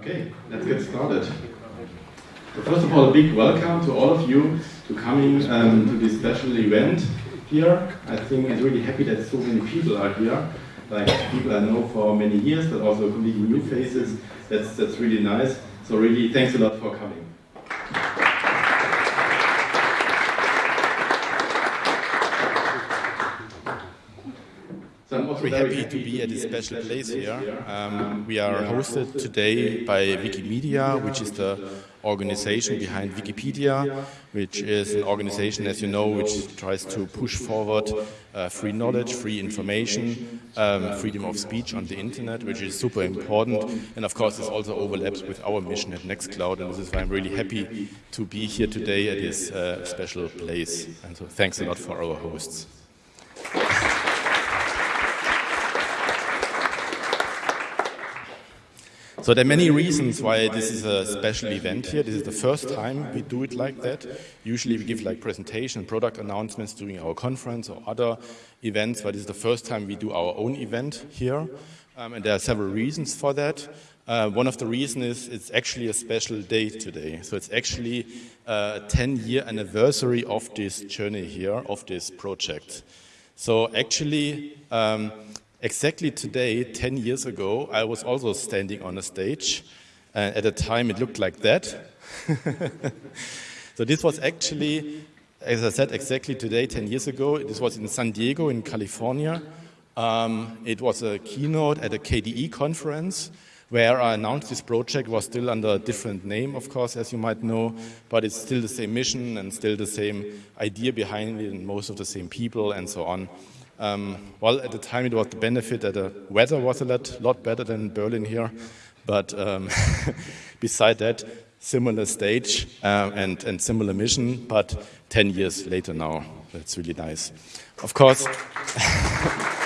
Okay, let's get started. So first of all, a big welcome to all of you to coming um, to this special event here. I think I'm really happy that so many people are here, like people I know for many years, but also completely new faces. That's, that's really nice. So really, thanks a lot for coming. Very happy to be at this special place here. Um, we are hosted today by Wikimedia, which is the organization behind Wikipedia, which is an organization, as you know, which tries to push forward uh, free knowledge, free information, um, freedom of speech on the internet, which is super important. And of course, this also overlaps with our mission at Nextcloud, and this is why I'm really happy to be here today at this uh, special place. And so thanks a lot for our hosts. So there are many reasons why this is a special event here. This is the first time we do it like that. Usually we give like presentation, product announcements during our conference or other events, but this is the first time we do our own event here. Um, and there are several reasons for that. Uh, one of the reasons is it's actually a special day today. So it's actually a 10-year anniversary of this journey here, of this project. So actually, um, Exactly today, 10 years ago, I was also standing on a stage. And at the time, it looked like that. so this was actually, as I said, exactly today, 10 years ago. This was in San Diego in California. Um, it was a keynote at a KDE conference where I announced this project was still under a different name, of course, as you might know, but it's still the same mission and still the same idea behind it and most of the same people and so on. Um, well, at the time it was the benefit that the weather was a lot, lot better than Berlin here, but um, beside that, similar stage uh, and, and similar mission, but 10 years later now. That's really nice. Of course,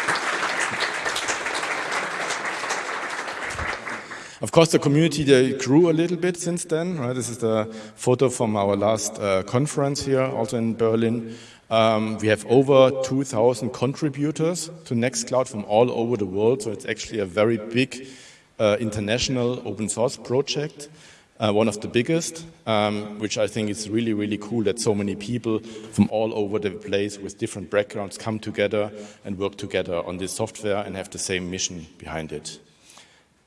Of course, the community grew a little bit since then. Right? This is the photo from our last uh, conference here, also in Berlin. Um, we have over 2,000 contributors to Nextcloud from all over the world, so it's actually a very big uh, international open source project, uh, one of the biggest, um, which I think is really, really cool that so many people from all over the place with different backgrounds come together and work together on this software and have the same mission behind it.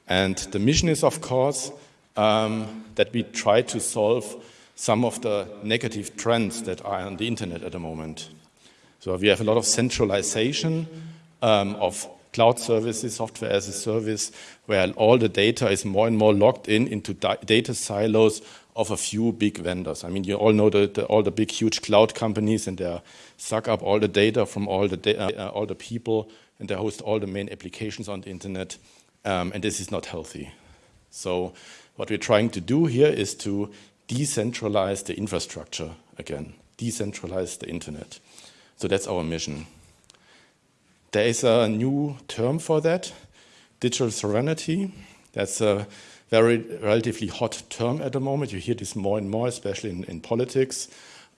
And the mission is, of course, um, that we try to solve some of the negative trends that are on the internet at the moment. So we have a lot of centralization um, of cloud services, software as a service, where all the data is more and more locked in into data silos of a few big vendors. I mean, you all know the, the, all the big, huge cloud companies, and they suck up all the data from all the, uh, all the people, and they host all the main applications on the internet, um, and this is not healthy. So what we're trying to do here is to decentralize the infrastructure again, decentralize the internet. So that's our mission. There is a new term for that, digital sovereignty. That's a very relatively hot term at the moment. You hear this more and more, especially in, in politics,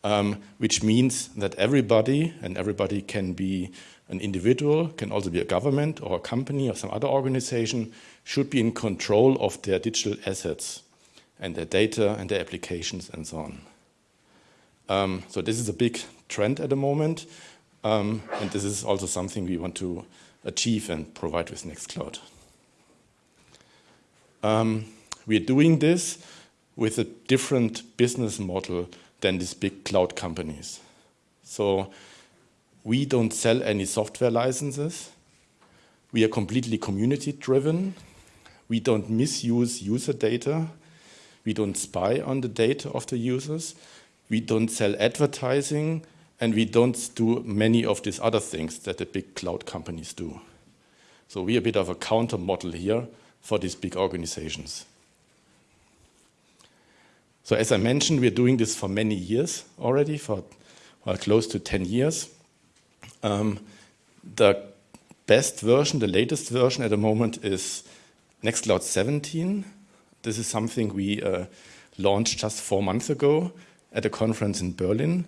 um, which means that everybody, and everybody can be an individual, can also be a government or a company or some other organization, should be in control of their digital assets and their data and their applications and so on. Um, so this is a big trend at the moment, um, and this is also something we want to achieve and provide with Nextcloud. Um, we're doing this with a different business model than these big cloud companies. So we don't sell any software licenses. We are completely community driven. We don't misuse user data. We don't spy on the data of the users. We don't sell advertising. And we don't do many of these other things that the big cloud companies do. So we're a bit of a counter model here for these big organizations. So as I mentioned, we're doing this for many years already, for well, close to 10 years. Um, the best version, the latest version at the moment is Nextcloud 17. This is something we uh, launched just four months ago at a conference in Berlin.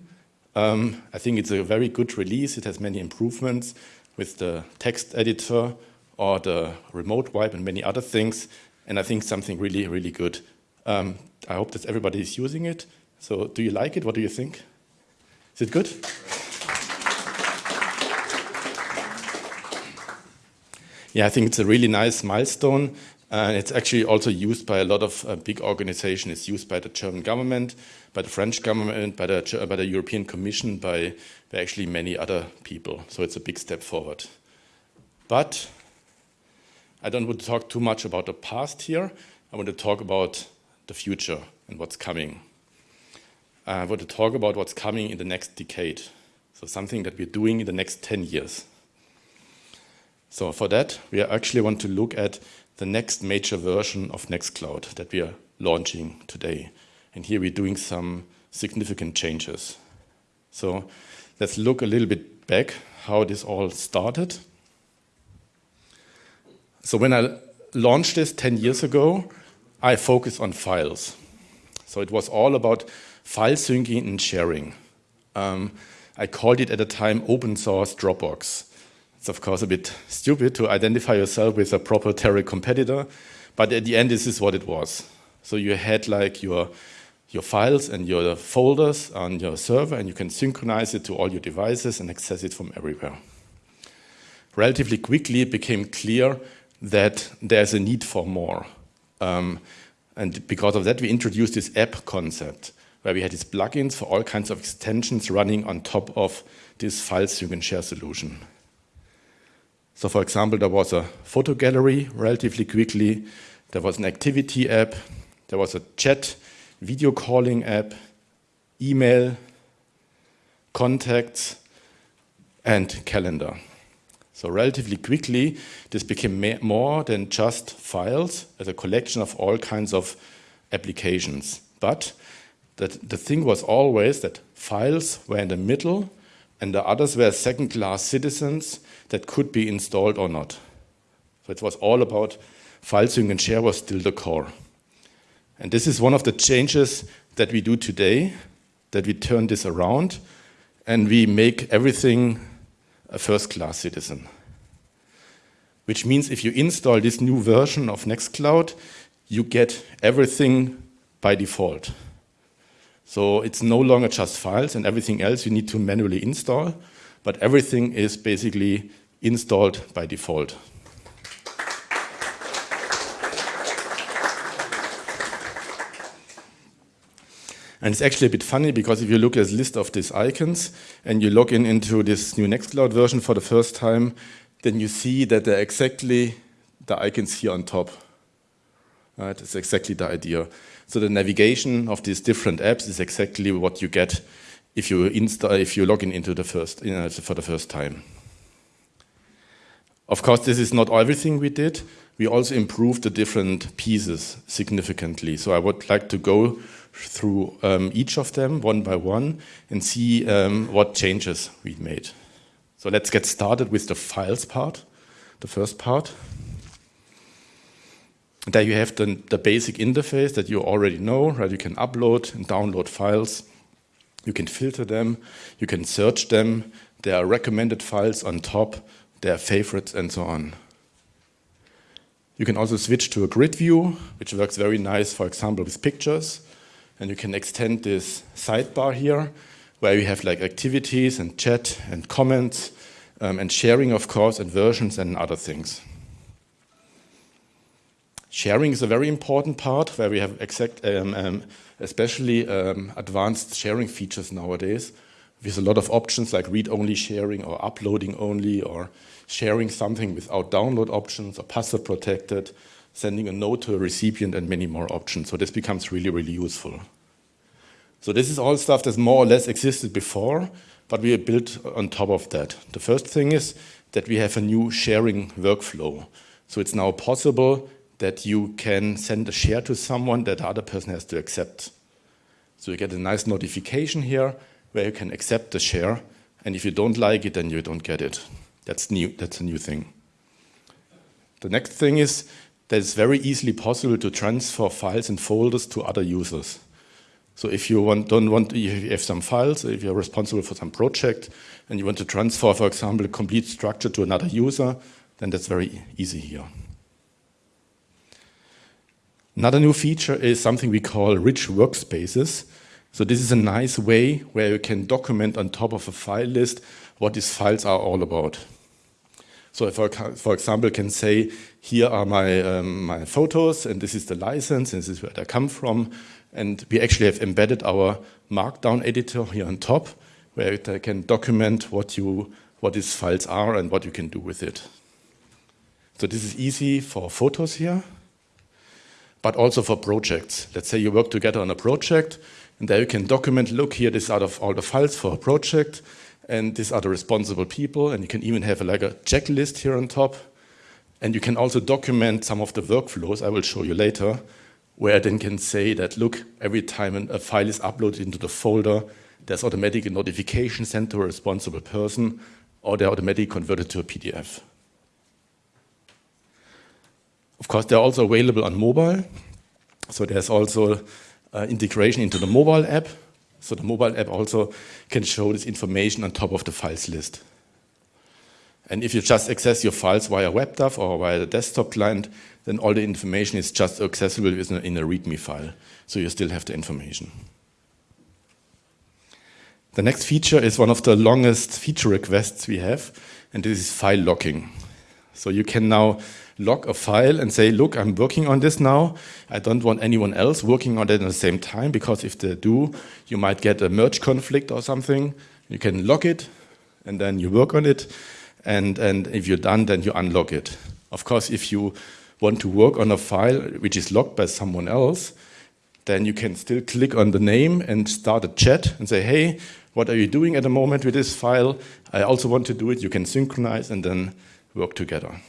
Um, I think it's a very good release. It has many improvements with the text editor or the remote wipe and many other things. and I think something really, really good. Um, I hope that everybody is using it. So do you like it? What do you think? Is it good? Yeah, I think it's a really nice milestone. And it's actually also used by a lot of uh, big organizations. It's used by the German government, by the French government, by the, by the European Commission, by, by actually many other people. So it's a big step forward. But I don't want to talk too much about the past here. I want to talk about the future and what's coming. I want to talk about what's coming in the next decade. So something that we're doing in the next 10 years. So for that, we actually want to look at the next major version of Nextcloud that we are launching today. And here we're doing some significant changes. So let's look a little bit back how this all started. So when I launched this 10 years ago, I focused on files. So it was all about file syncing and sharing. Um, I called it at the time open source Dropbox. It's of course a bit stupid to identify yourself with a proprietary competitor, but at the end this is what it was. So you had like your, your files and your folders on your server and you can synchronize it to all your devices and access it from everywhere. Relatively quickly it became clear that there's a need for more. Um, and because of that we introduced this app concept where we had these plugins for all kinds of extensions running on top of this file sync and share solution. So for example, there was a photo gallery relatively quickly, there was an activity app, there was a chat, video calling app, email, contacts, and calendar. So relatively quickly, this became more than just files as a collection of all kinds of applications. But that the thing was always that files were in the middle and the others were second-class citizens that could be installed or not. So it was all about file sync and share was still the core. And this is one of the changes that we do today, that we turn this around and we make everything a first-class citizen. Which means if you install this new version of Nextcloud, you get everything by default. So it's no longer just files and everything else you need to manually install, but everything is basically installed by default. And it's actually a bit funny because if you look at this list of these icons and you log in into this new Nextcloud version for the first time, then you see that they're exactly the icons here on top. Right, it's exactly the idea. So the navigation of these different apps is exactly what you get if you install, if you log in into the first, you know, for the first time. Of course, this is not everything we did. We also improved the different pieces significantly. So I would like to go through um, each of them one by one and see um, what changes we made. So let's get started with the files part, the first part. There you have the, the basic interface that you already know, right? You can upload and download files. You can filter them. You can search them. There are recommended files on top. There are favorites and so on. You can also switch to a grid view, which works very nice, for example, with pictures. And you can extend this sidebar here, where you have like activities and chat and comments um, and sharing, of course, and versions and other things. Sharing is a very important part where we have exact, um, um, especially um, advanced sharing features nowadays with a lot of options like read-only sharing or uploading only or sharing something without download options or password protected, sending a note to a recipient and many more options. So this becomes really, really useful. So this is all stuff that's more or less existed before, but we built on top of that. The first thing is that we have a new sharing workflow. So it's now possible that you can send a share to someone that the other person has to accept. So you get a nice notification here where you can accept the share. And if you don't like it, then you don't get it. That's new. That's a new thing. The next thing is that it's very easily possible to transfer files and folders to other users. So if you want, don't want, you have some files, if you're responsible for some project and you want to transfer, for example, a complete structure to another user, then that's very easy here. Another new feature is something we call rich workspaces. So this is a nice way where you can document on top of a file list what these files are all about. So if I, for example, can say, here are my, um, my photos, and this is the license, and this is where they come from, and we actually have embedded our markdown editor here on top, where they can document what, you, what these files are and what you can do with it. So this is easy for photos here, but also for projects. Let's say you work together on a project, and there you can document, look here, this is out of all the files for a project, and these are the responsible people, and you can even have a, like a checklist here on top. And you can also document some of the workflows I will show you later, where I then can say that, look, every time a file is uploaded into the folder, there's automatic a notification sent to a responsible person, or they're automatically converted to a PDF. Of course, they're also available on mobile. So there's also uh, integration into the mobile app. So the mobile app also can show this information on top of the files list. And if you just access your files via WebDAV or via the desktop client, then all the information is just accessible in a README file. So you still have the information. The next feature is one of the longest feature requests we have, and this is file locking. So you can now lock a file and say, look, I'm working on this now. I don't want anyone else working on it at the same time because if they do, you might get a merge conflict or something. You can lock it and then you work on it. And, and if you're done, then you unlock it. Of course, if you want to work on a file which is locked by someone else, then you can still click on the name and start a chat and say, hey, what are you doing at the moment with this file? I also want to do it. You can synchronize and then work together.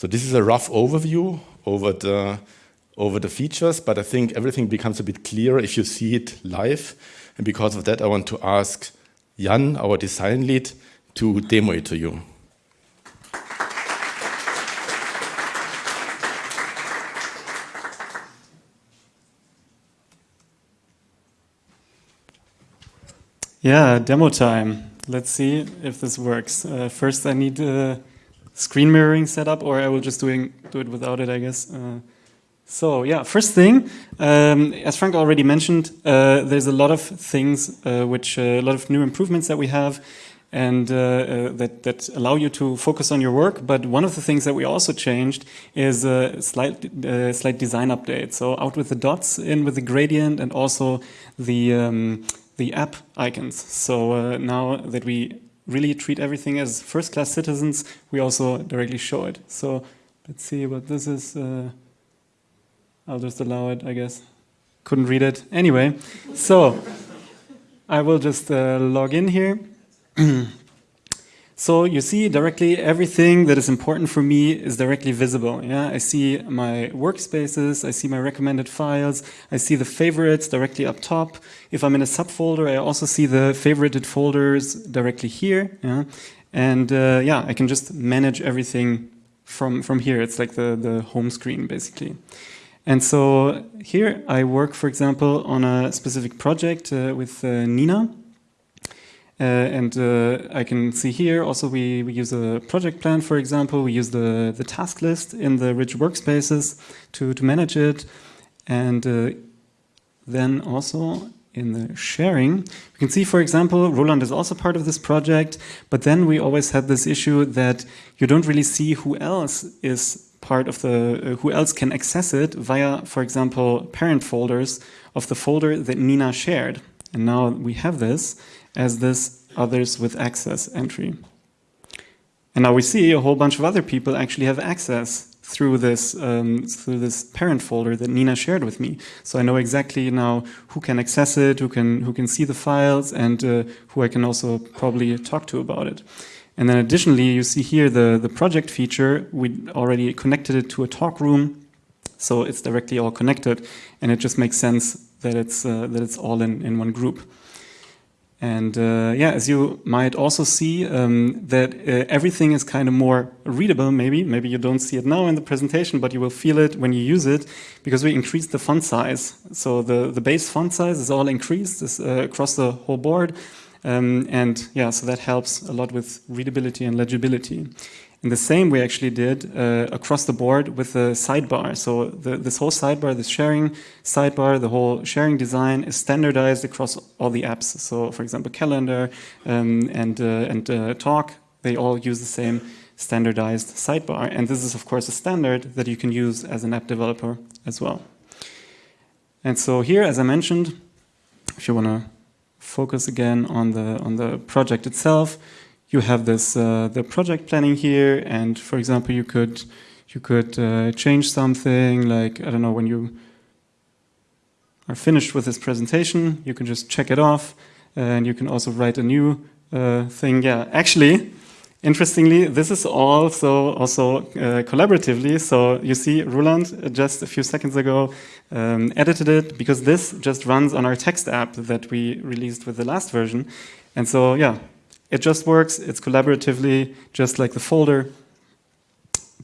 So this is a rough overview over the, over the features, but I think everything becomes a bit clearer if you see it live. And because of that, I want to ask Jan, our design lead, to demo it to you. Yeah, demo time. Let's see if this works. Uh, first, I need uh, screen mirroring setup, or I will just doing do it without it, I guess. Uh, so yeah, first thing, um, as Frank already mentioned, uh, there's a lot of things uh, which uh, a lot of new improvements that we have and uh, uh, that, that allow you to focus on your work. But one of the things that we also changed is a slight, slight design update. So out with the dots, in with the gradient, and also the, um, the app icons. So now that we really treat everything as first-class citizens, we also directly show it. So let's see what this is. Uh, I'll just allow it, I guess. Couldn't read it. Anyway, so I will just uh, log in here. So you see directly everything that is important for me is directly visible. Yeah, I see my workspaces, I see my recommended files, I see the favorites directly up top. If I'm in a subfolder, I also see the favorited folders directly here. Yeah, and uh, yeah, I can just manage everything from from here. It's like the the home screen basically. And so here I work, for example, on a specific project uh, with uh, Nina. Uh, and uh, I can see here also we, we use a project plan, for example. We use the, the task list in the rich workspaces to, to manage it. And uh, then also in the sharing, we can see, for example, Roland is also part of this project, but then we always had this issue that you don't really see who else is part of the, uh, who else can access it via, for example, parent folders of the folder that Nina shared. And now we have this, as this others with access entry. And now we see a whole bunch of other people actually have access through this um, through this parent folder that Nina shared with me. So I know exactly now who can access it, who can who can see the files, and uh, who I can also probably talk to about it. And then additionally, you see here the the project feature. We already connected it to a talk room, so it's directly all connected, and it just makes sense that it's uh, that it's all in in one group. And uh, yeah, as you might also see, um, that uh, everything is kind of more readable, maybe. Maybe you don't see it now in the presentation, but you will feel it when you use it, because we increased the font size. So the, the base font size is all increased uh, across the whole board. Um, and yeah, so that helps a lot with readability and legibility. And the same we actually did uh, across the board with the sidebar. So the, this whole sidebar, this sharing sidebar, the whole sharing design is standardized across all the apps. So for example, Calendar um, and, uh, and uh, Talk, they all use the same standardized sidebar. And this is of course a standard that you can use as an app developer as well. And so here, as I mentioned, if you want to focus again on the, on the project itself, you have this uh, the project planning here, and for example, you could you could uh, change something like I don't know when you are finished with this presentation, you can just check it off, and you can also write a new uh, thing. Yeah, actually, interestingly, this is also also uh, collaboratively. So you see, Roland just a few seconds ago um, edited it because this just runs on our text app that we released with the last version, and so yeah it just works, it's collaboratively, just like the folder.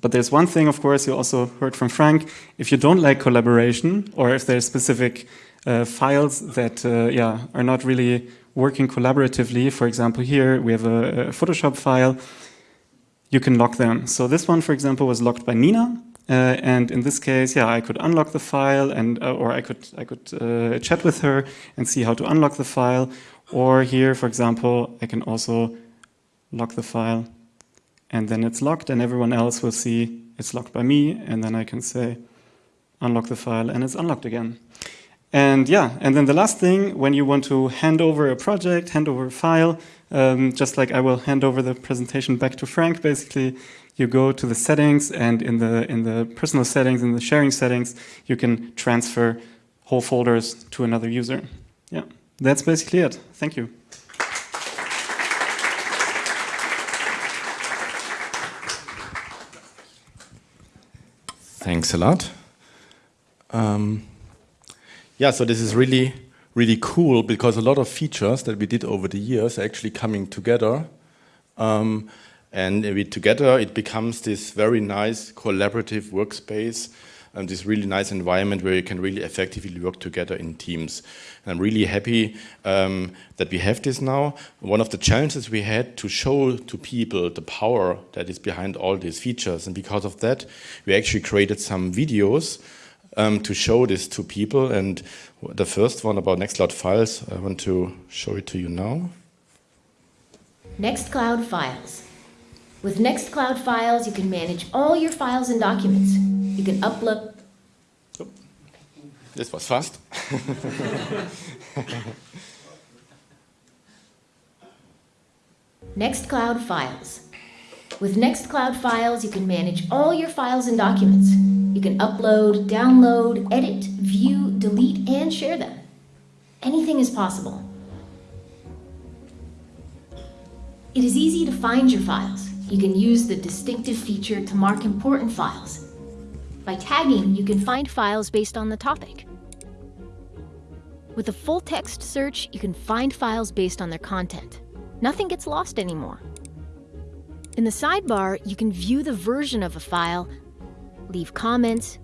But there's one thing, of course, you also heard from Frank, if you don't like collaboration, or if there's specific uh, files that uh, yeah, are not really working collaboratively, for example, here we have a, a, Photoshop file, you can lock them. So this one, for example, was locked by Nina, uh, and in this case, yeah, I could unlock the file, and uh, or I could I could uh, chat with her and see how to unlock the file, or here, for example, I can also lock the file and then it's locked and everyone else will see it's locked by me and then I can say unlock the file and it's unlocked again. And yeah, and then the last thing, when you want to hand over a project, hand over a file, um, just like I will hand over the presentation back to Frank, basically, you go to the settings and in the, in the personal settings, in the sharing settings, you can transfer whole folders to another user. Yeah. That's basically it. Thank you. Thanks a lot. Um, yeah, so this is really, really cool because a lot of features that we did over the years are actually coming together. Um, and we, together it becomes this very nice collaborative workspace and this really nice environment where you can really effectively work together in teams. And I'm really happy um, that we have this now. One of the challenges we had to show to people the power that is behind all these features. And because of that, we actually created some videos um, to show this to people. And the first one about Nextcloud Files, I want to show it to you now. Nextcloud Files. With Nextcloud Files, you can manage all your files and documents. You can upload. Oh, this was fast. Nextcloud Files. With Nextcloud Files, you can manage all your files and documents. You can upload, download, edit, view, delete, and share them. Anything is possible. It is easy to find your files. You can use the distinctive feature to mark important files. By tagging, you can find files based on the topic. With a full text search, you can find files based on their content. Nothing gets lost anymore. In the sidebar, you can view the version of a file, leave comments,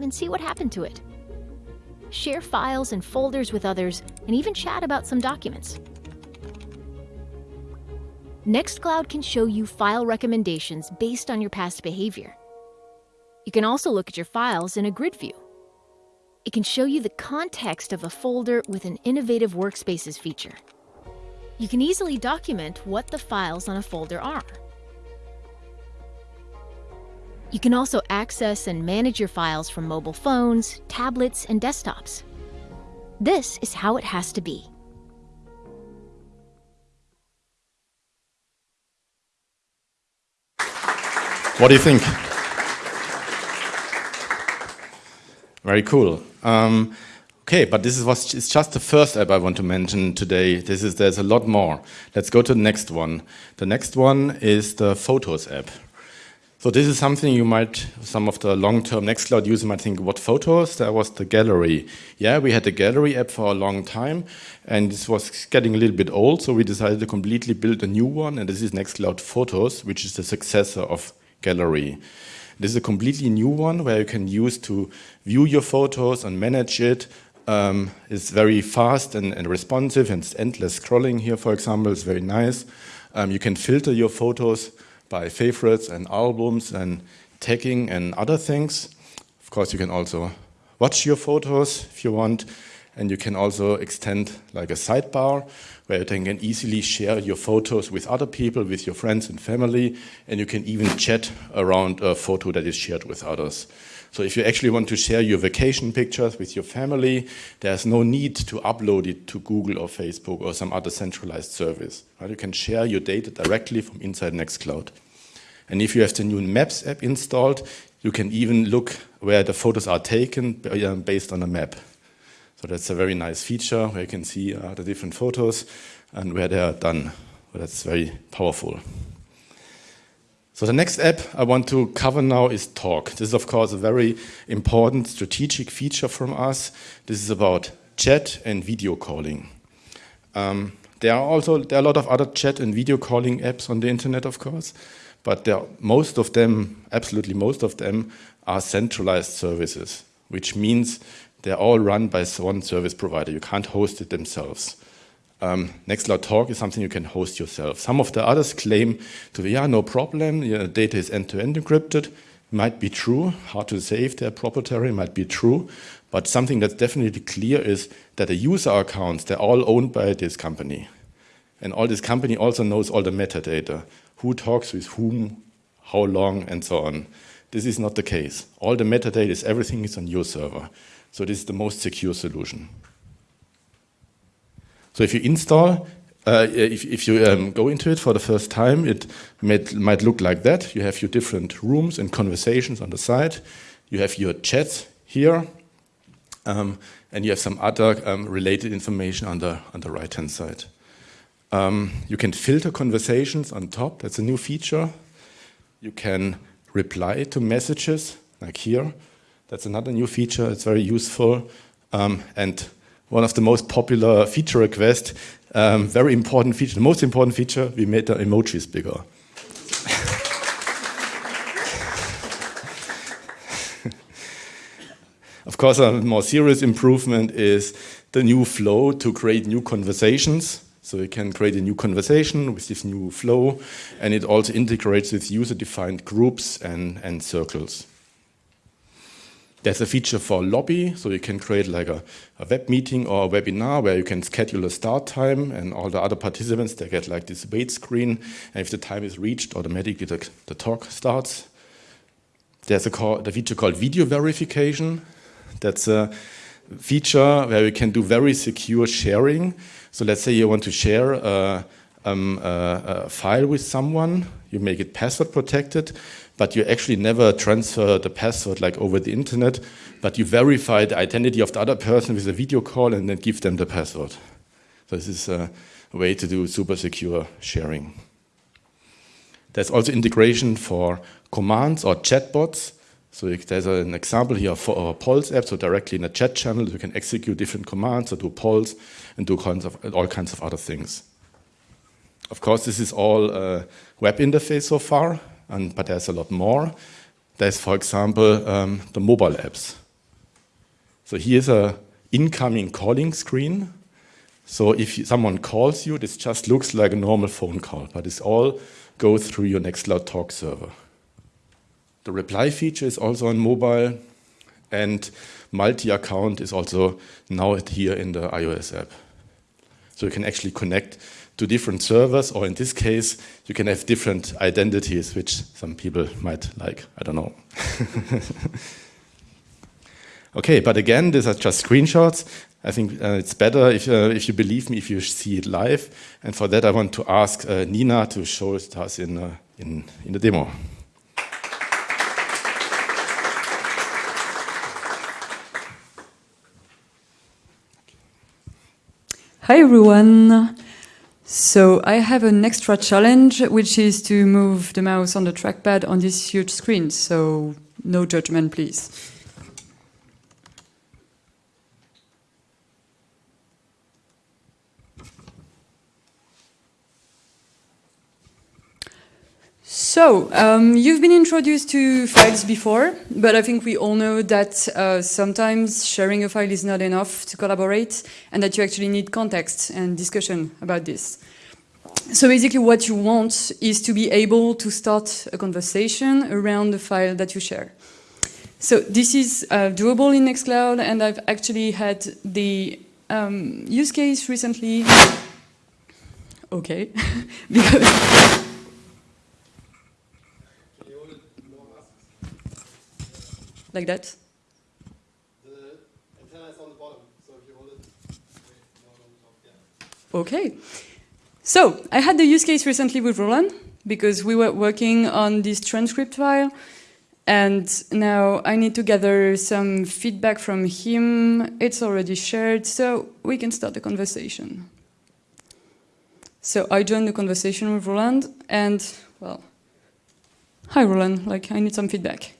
and see what happened to it. Share files and folders with others, and even chat about some documents. Nextcloud can show you file recommendations based on your past behavior. You can also look at your files in a grid view. It can show you the context of a folder with an innovative workspaces feature. You can easily document what the files on a folder are. You can also access and manage your files from mobile phones, tablets, and desktops. This is how it has to be. What do you think? Very cool. Um, okay, but this is it's just the first app I want to mention today. This is there's a lot more. Let's go to the next one. The next one is the Photos app. So this is something you might, some of the long-term Nextcloud users might think, what photos? There was the gallery. Yeah, we had the gallery app for a long time, and this was getting a little bit old, so we decided to completely build a new one, and this is Nextcloud Photos, which is the successor of gallery. This is a completely new one where you can use to view your photos and manage it. Um, it's very fast and, and, responsive and it's endless scrolling here, for example, it's very nice. Um, you can filter your photos by favorites and albums and tagging and other things. Of course, you can also watch your photos if you want, and you can also extend like a sidebar where you can easily share your photos with other people, with your friends and family, and you can even chat around a photo that is shared with others. So if you actually want to share your vacation pictures with your family, there's no need to upload it to Google or Facebook or some other centralized service. Right? You can share your data directly from inside Nextcloud. And if you have the new Maps app installed, you can even look where the photos are taken uh, based on a map. So that's a very nice feature where you can see uh, the different photos and where they are done. So that's very powerful. So the next app I want to cover now is Talk. This is of course a very important strategic feature from us. This is about chat and video calling. Um, there are also there are a lot of other chat and video calling apps on the internet, of course, but most of them, absolutely most of them, are centralized services, which means they're all run by one service provider. You can't host it themselves. Um, Nextcloud Talk is something you can host yourself. Some of the others claim to be, yeah, no problem, your data is end-to-end -end encrypted. Might be true, hard to say if they're proprietary, might be true, but something that's definitely clear is that the user accounts, they're all owned by this company. And all this company also knows all the metadata, who talks with whom, how long, and so on. This is not the case. All the metadata is everything is on your server. So this is the most secure solution. So if you install, uh, if, if, you um, go into it for the first time, it might, might look like that. You have your different rooms and conversations on the side. You have your chats here. Um, and you have some other um, related information on the, on the right-hand side. Um, you can filter conversations on top. That's a new feature. You can reply to messages, like here. That's another new feature. It's very useful. Um, and one of the most popular feature requests, um, very important feature, the most important feature, we made the emojis bigger. of course, a more serious improvement is the new flow to create new conversations. So you can create a new conversation with this new flow, and it also integrates with user-defined groups and, and circles. There's a feature for lobby, so you can create like a, a, web meeting or a webinar where you can schedule a start time and all the other participants, they get like this wait screen. And if the time is reached, automatically the, the talk starts. There's a, call, a feature called video verification. That's a feature where you can do very secure sharing. So let's say you want to share a, um, a, a file with someone, you make it password protected, but you actually never transfer the password like over the internet, but you verify the identity of the other person with a video call and then give them the password. So this is a way to do super secure sharing. There's also integration for commands or chatbots. So there's an example here for our Polls app, so directly in a chat channel you can execute different commands or do polls and do kinds of, all kinds of other things. Of course, this is all a web interface so far, and, but there's a lot more. There's, for example, um, the mobile apps. So here's a incoming calling screen. So if someone calls you, this just looks like a normal phone call, but it's all go through your Nextcloud Talk server. The reply feature is also on mobile, and multi-account is also now here in the iOS app. So you can actually connect to different servers, or in this case, you can have different identities, which some people might like. I don't know. okay, but again, these are just screenshots. I think uh, it's better if, uh, if you believe me, if you see it live. And for that, I want to ask uh, Nina to show it to us in, uh, in, in the demo. Hi everyone. So I have an extra challenge, which is to move the mouse on the trackpad on this huge screen. So no judgment, please. So, um, you've been introduced to files before, but I think we all know that uh, sometimes sharing a file is not enough to collaborate and that you actually need context and discussion about this. so basically what you want is to be able to start a conversation around the file that you share. So this is uh, doable in Nextcloud and I've actually had the um, use case recently. Okay, because like that. The antenna is on the bottom, so if you hold it, Okay. So I had the use case recently with Roland because we were working on this transcript file and now I need to gather some feedback from him. It's already shared, so we can start the conversation. So I joined the conversation with Roland and, well, hi Roland, like I need some feedback.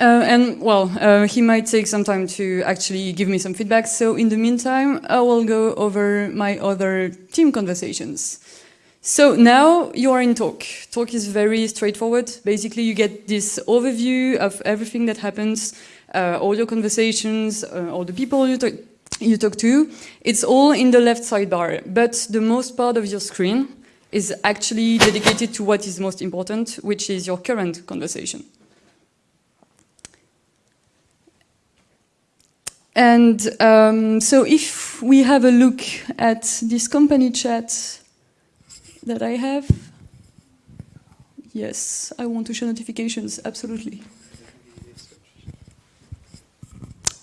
Uh, and well, uh, he might take some time to actually give me some feedback. So in the meantime, I will go over my other team conversations. So now you are in talk. Talk is very straightforward. Basically, you get this overview of everything that happens, uh, all your conversations, uh, all the people you talk, you talk to. It's all in the left sidebar, but the most part of your screen is actually dedicated to what is most important, which is your current conversation. And um, so if we have a look at this company chat that I have, yes, I want to show notifications, absolutely.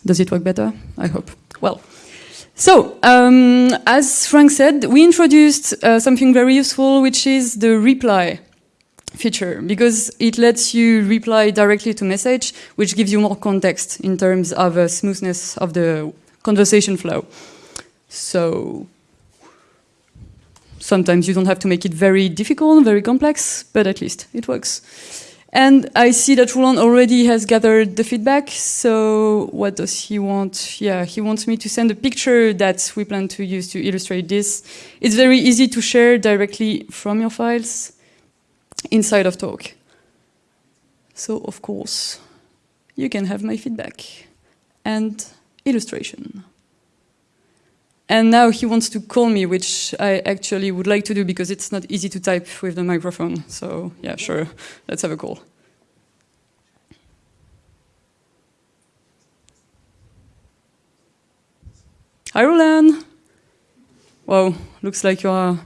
Does it work better? I hope. Well, so um, as Frank said, we introduced uh, something very useful, which is the reply feature because it lets you reply directly to message, which gives you more context in terms of uh, smoothness of the conversation flow. So sometimes you don't have to make it very difficult, very complex, but at least it works. And I see that Roland already has gathered the feedback. So what does he want? Yeah, he wants me to send a picture that we plan to use to illustrate this. It's very easy to share directly from your files inside of talk. So of course, you can have my feedback and illustration. And now he wants to call me, which I actually would like to do because it's not easy to type with the microphone. So yeah, sure, let's have a call. Hi, Roland. Wow, looks like you are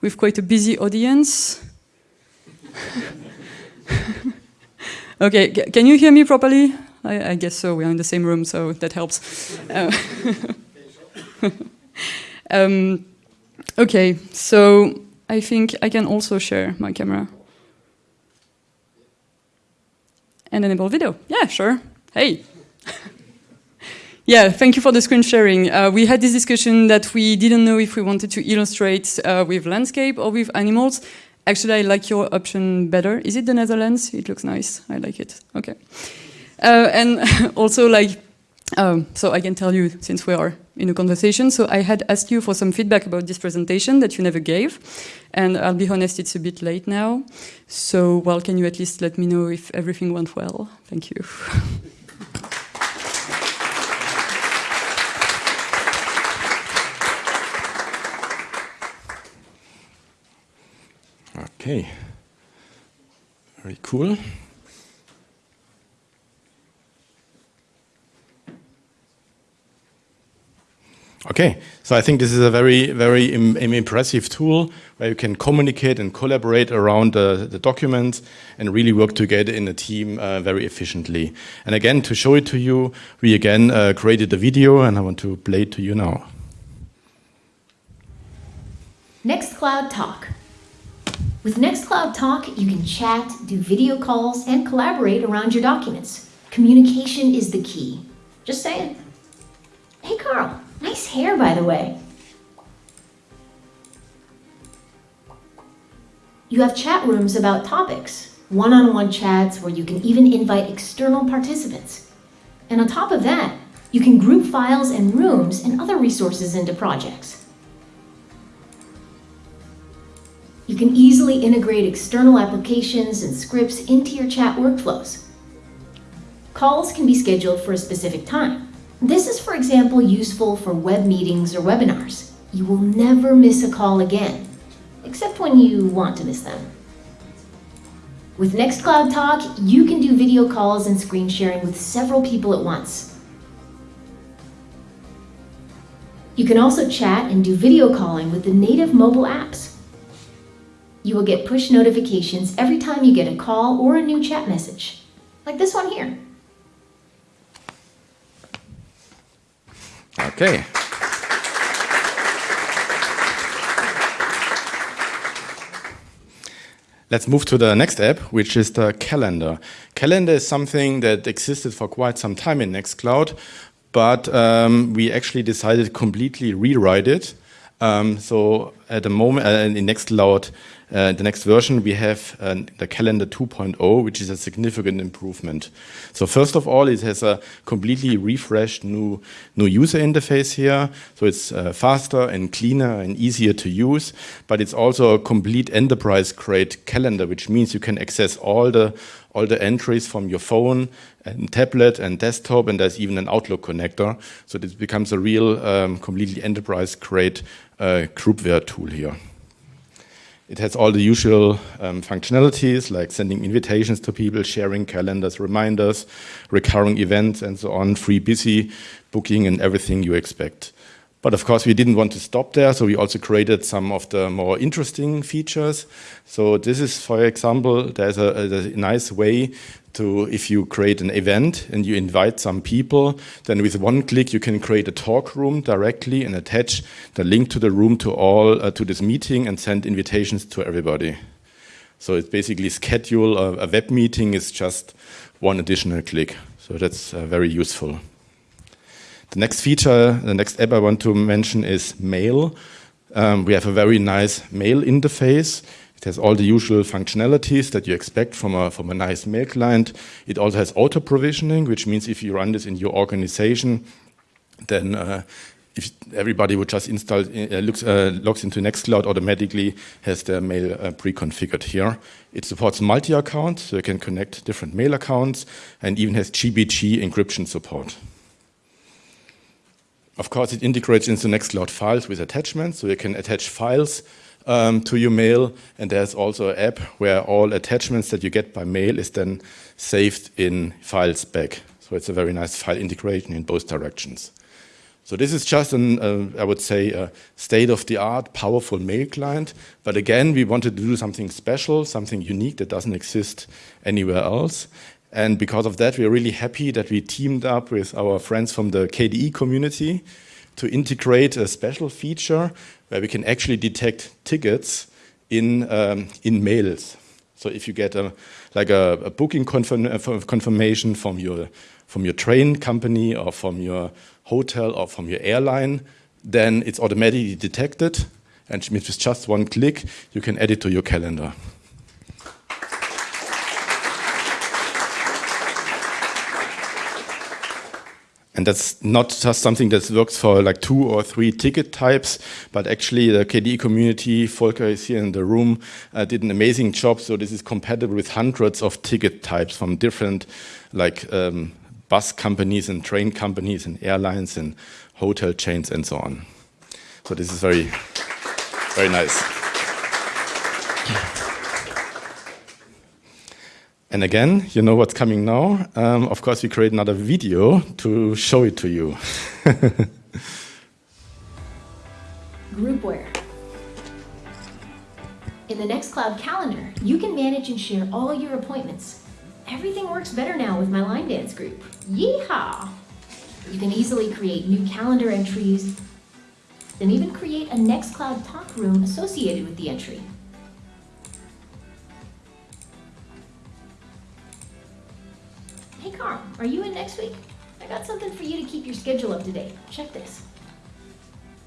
with quite a busy audience. okay, can you hear me properly? I, I, guess so, we're in the same room, so that helps. Uh, um, okay, so I think I can also share my camera. And enable video. Yeah, sure. Hey. yeah, thank you for the screen sharing. Uh, we had this discussion that we didn't know if we wanted to illustrate uh, with landscape or with animals. Actually, I like your option better. Is it the Netherlands? It looks nice. I like it. Okay. Uh, and also, like, um, so I can tell you, since we are in a conversation, so I had asked you for some feedback about this presentation that you never gave. And I'll be honest, it's a bit late now. So, well, can you at least let me know if everything went well? Thank you. Okay, very cool. Okay, so I think this is a very, very Im impressive tool where you can communicate and collaborate around the, the documents and really work together in a team uh, very efficiently. And again, to show it to you, we again uh, created a video and I want to play it to you now. Next Cloud Talk. With Nextcloud Talk, you can chat, do video calls, and collaborate around your documents. Communication is the key. Just saying. Hey, Carl, nice hair, by the way. You have chat rooms about topics, one-on-one -on -one chats where you can even invite external participants. And on top of that, you can group files and rooms and other resources into projects. You can easily integrate external applications and scripts into your chat workflows. Calls can be scheduled for a specific time. This is, for example, useful for web meetings or webinars. You will never miss a call again, except when you want to miss them. With Nextcloud Talk, you can do video calls and screen sharing with several people at once. You can also chat and do video calling with the native mobile apps. You will get push notifications every time you get a call or a new chat message, like this one here. Okay. Let's move to the next app, which is the calendar. Calendar is something that existed for quite some time in Nextcloud, but um, we actually decided to completely rewrite it. Um, so at the moment, uh, in Nextcloud, uh, the next version, we have uh, the calendar 2.0, which is a significant improvement. So first of all, it has a completely refreshed new, new user interface here. So it's uh, faster and cleaner and easier to use, but it's also a complete enterprise-grade calendar, which means you can access all the all the entries from your phone and tablet and desktop, and there's even an Outlook connector. So this becomes a real, um, completely enterprise-grade uh, groupware tool here. It has all the usual um, functionalities like sending invitations to people, sharing calendars, reminders, recurring events, and so on, free busy booking and everything you expect. But of course, we didn't want to stop there, so we also created some of the more interesting features. So this is, for example, there's a, a nice way to, if you create an event and you invite some people, then with one click you can create a talk room directly and attach the link to the room to all, uh, to this meeting and send invitations to everybody. So it's basically schedule a, a web meeting is just one additional click. So that's uh, very useful. The next feature, the next app I want to mention is Mail. Um, we have a very nice mail interface. It has all the usual functionalities that you expect from a, from a nice mail client. It also has auto provisioning, which means if you run this in your organization, then uh, if everybody would just install, uh, looks, uh, logs into Nextcloud automatically has their mail uh, pre-configured here. It supports multi-accounts, so you can connect different mail accounts, and even has GPG encryption support. Of course, it integrates into Nextcloud files with attachments, so you can attach files um, to your mail, and there's also an app where all attachments that you get by mail is then saved in files back. So it's a very nice file integration in both directions. So this is just an, uh, I would say, a state-of-the-art, powerful mail client. But again, we wanted to do something special, something unique that doesn't exist anywhere else. And because of that, we are really happy that we teamed up with our friends from the KDE community to integrate a special feature where we can actually detect tickets in, um, in mails. So if you get a, like a, a booking confirm, uh, confirmation from your, from your train company or from your hotel or from your airline, then it's automatically detected. And with just one click, you can add it to your calendar. And that's not just something that works for like two or three ticket types, but actually the KDE community, Volker is here in the room, uh, did an amazing job. So this is compatible with hundreds of ticket types from different like um, bus companies and train companies and airlines and hotel chains and so on. So this is very, very nice. And again, you know what's coming now. Um, of course, we create another video to show it to you. Groupware. In the Nextcloud calendar, you can manage and share all your appointments. Everything works better now with my line dance group. Yeehaw! You can easily create new calendar entries, then even create a Nextcloud talk room associated with the entry. Are you in next week? I got something for you to keep your schedule up to date. Check this.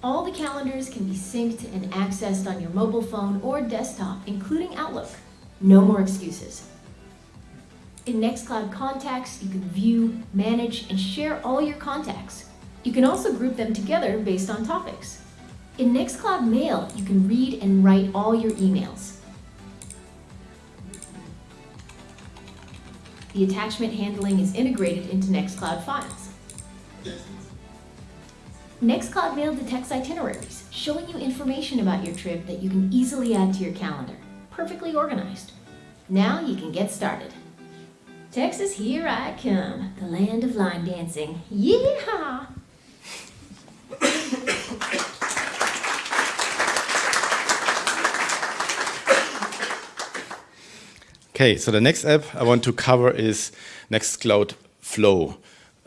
All the calendars can be synced and accessed on your mobile phone or desktop, including Outlook. No more excuses. In Nextcloud Contacts, you can view, manage, and share all your contacts. You can also group them together based on topics. In Nextcloud Mail, you can read and write all your emails. The attachment handling is integrated into Nextcloud files. Nextcloud Mail detects itineraries, showing you information about your trip that you can easily add to your calendar. Perfectly organized. Now you can get started. Texas, here I come, the land of line dancing. Yeehaw! Okay, so the next app I want to cover is Nextcloud Flow.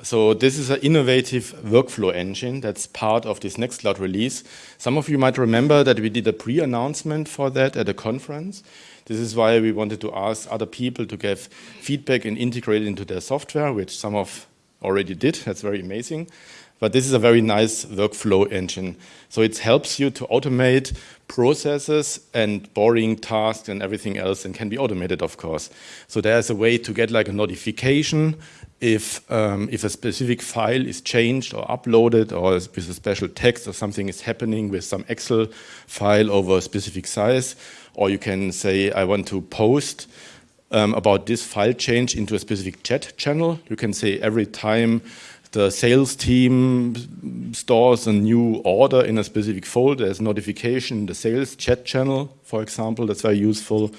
So this is an innovative workflow engine that's part of this Nextcloud release. Some of you might remember that we did a pre-announcement for that at a conference. This is why we wanted to ask other people to give feedback and integrate it into their software, which some of already did. That's very amazing. But this is a very nice workflow engine. So it helps you to automate processes and boring tasks and everything else and can be automated, of course. So there's a way to get like a notification if, um, if a specific file is changed or uploaded or with a special text or something is happening with some Excel file over a specific size. Or you can say, I want to post um, about this file change into a specific chat channel. You can say every time the sales team stores a new order in a specific folder, there's notification in the sales chat channel, for example, that's very useful.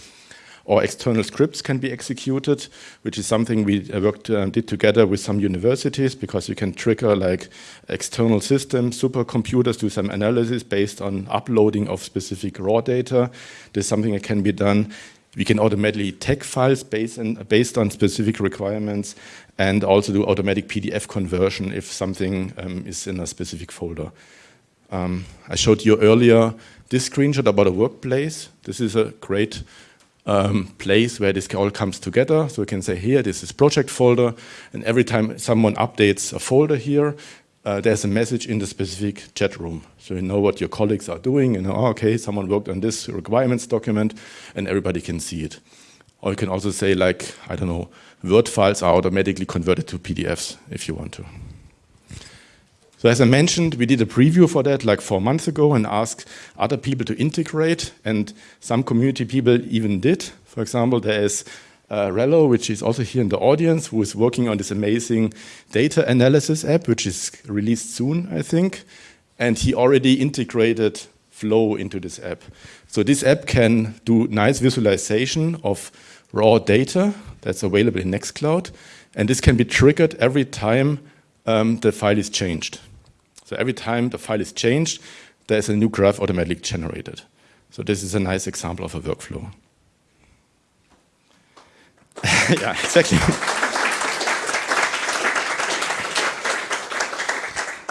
Or external scripts can be executed, which is something we worked uh, did together with some universities because you can trigger like external systems, supercomputers, do some analysis based on uploading of specific raw data. There's something that can be done we can automatically tag files based, on, based on specific requirements and also do automatic PDF conversion if something um, is in a specific folder. Um, I showed you earlier this screenshot about a workplace. This is a great um, place where this all comes together. So we can say here, this is project folder, and every time someone updates a folder here, uh, there's a message in the specific chat room. So you know what your colleagues are doing, and oh, okay, someone worked on this requirements document, and everybody can see it. Or you can also say like, I don't know, Word files are automatically converted to PDFs if you want to. So as I mentioned, we did a preview for that like four months ago and asked other people to integrate, and some community people even did. For example, there is uh, Rello, which is also here in the audience, who is working on this amazing data analysis app, which is released soon, I think. And he already integrated Flow into this app. So this app can do nice visualization of raw data that's available in Nextcloud. And this can be triggered every time um, the file is changed. So every time the file is changed, there's a new graph automatically generated. So this is a nice example of a workflow. yeah, exactly.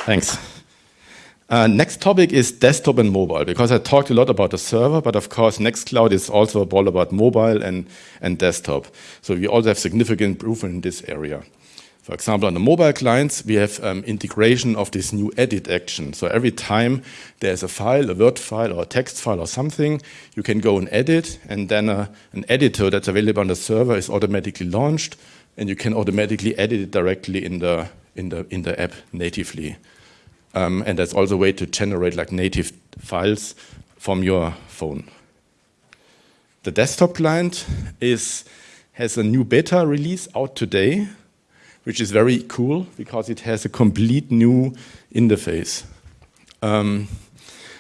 Thanks. Uh, next topic is desktop and mobile, because I talked a lot about the server, but of course Nextcloud is also all about mobile and, and desktop. So we also have significant improvement in this area. For example, on the mobile clients, we have um, integration of this new edit action. So every time there's a file, a Word file or a text file or something, you can go and edit, and then uh, an editor that's available on the server is automatically launched, and you can automatically edit it directly in the, in the, in the app natively. Um, and that's also a way to generate like native files from your phone. The desktop client is, has a new beta release out today which is very cool because it has a complete new interface. Um,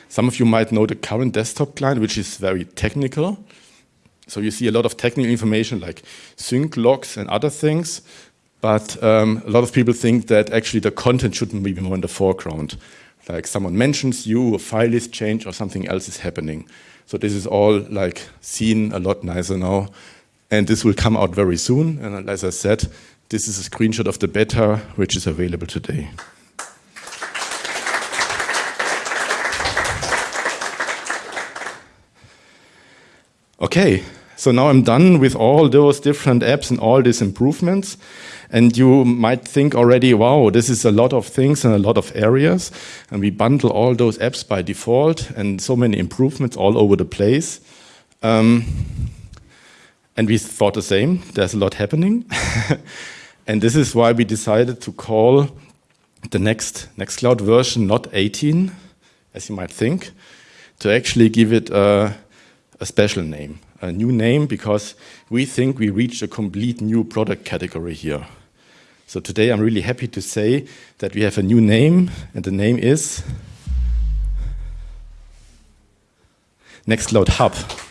some of you might know the current desktop client, which is very technical. So you see a lot of technical information like sync logs and other things, but um, a lot of people think that actually the content shouldn't be more in the foreground. Like someone mentions you, a file is changed, or something else is happening. So this is all like seen a lot nicer now. And this will come out very soon. And as I said, this is a screenshot of the beta, which is available today. Okay, so now I'm done with all those different apps and all these improvements. And you might think already, wow, this is a lot of things and a lot of areas. And we bundle all those apps by default and so many improvements all over the place. Um, and we thought the same, there's a lot happening. And this is why we decided to call the next Nextcloud version not 18, as you might think, to actually give it a, a special name, a new name, because we think we reached a complete new product category here. So today I'm really happy to say that we have a new name, and the name is Nextcloud Hub.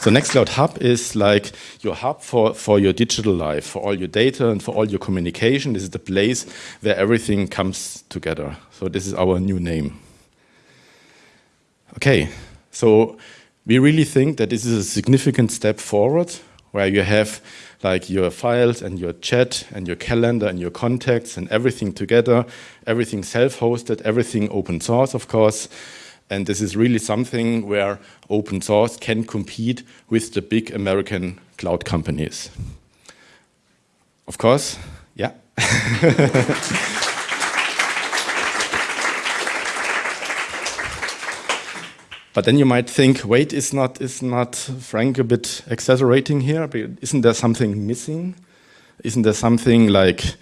So Nextcloud Hub is like your hub for, for your digital life, for all your data and for all your communication. This is the place where everything comes together. So this is our new name. Okay, so we really think that this is a significant step forward where you have like your files and your chat and your calendar and your contacts and everything together, everything self-hosted, everything open source, of course, and this is really something where open source can compete with the big American cloud companies. Of course, yeah. But then you might think, wait, is not is not Frank a bit exaggerating here? Isn't there something missing? Isn't there something like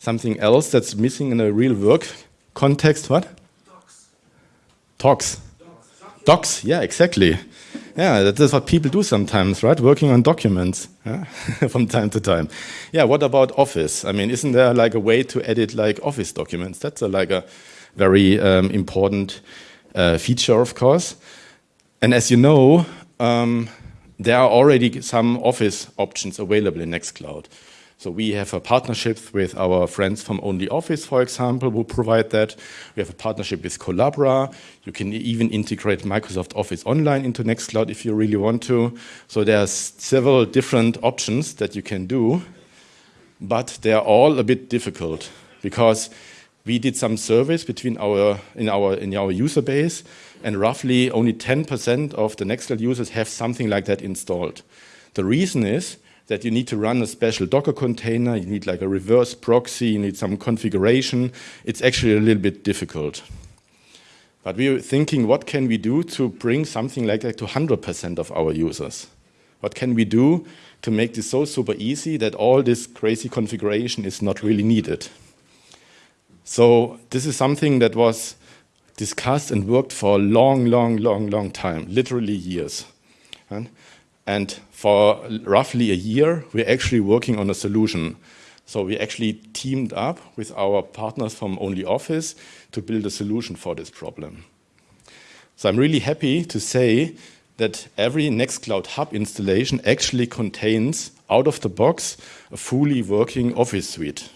something else that's missing in a real work context? What? Talks. Docs, yeah, exactly. Yeah, that is what people do sometimes, right? Working on documents from time to time. Yeah, what about Office? I mean, isn't there like a way to edit like Office documents? That's a, like a very um, important uh, feature, of course. And as you know, um, there are already some Office options available in Nextcloud. So we have a partnership with our friends from OnlyOffice, for example, who provide that. We have a partnership with Collabora. You can even integrate Microsoft Office Online into Nextcloud if you really want to. So there's several different options that you can do, but they're all a bit difficult because we did some surveys between our in our in our user base, and roughly only 10% of the Nextcloud users have something like that installed. The reason is that you need to run a special Docker container, you need like a reverse proxy, you need some configuration. It's actually a little bit difficult. But we were thinking, what can we do to bring something like that to 100% of our users? What can we do to make this so super easy that all this crazy configuration is not really needed? So this is something that was discussed and worked for a long, long, long, long time, literally years. And and for roughly a year, we're actually working on a solution. So we actually teamed up with our partners from OnlyOffice to build a solution for this problem. So I'm really happy to say that every Nextcloud Hub installation actually contains, out of the box, a fully working Office suite.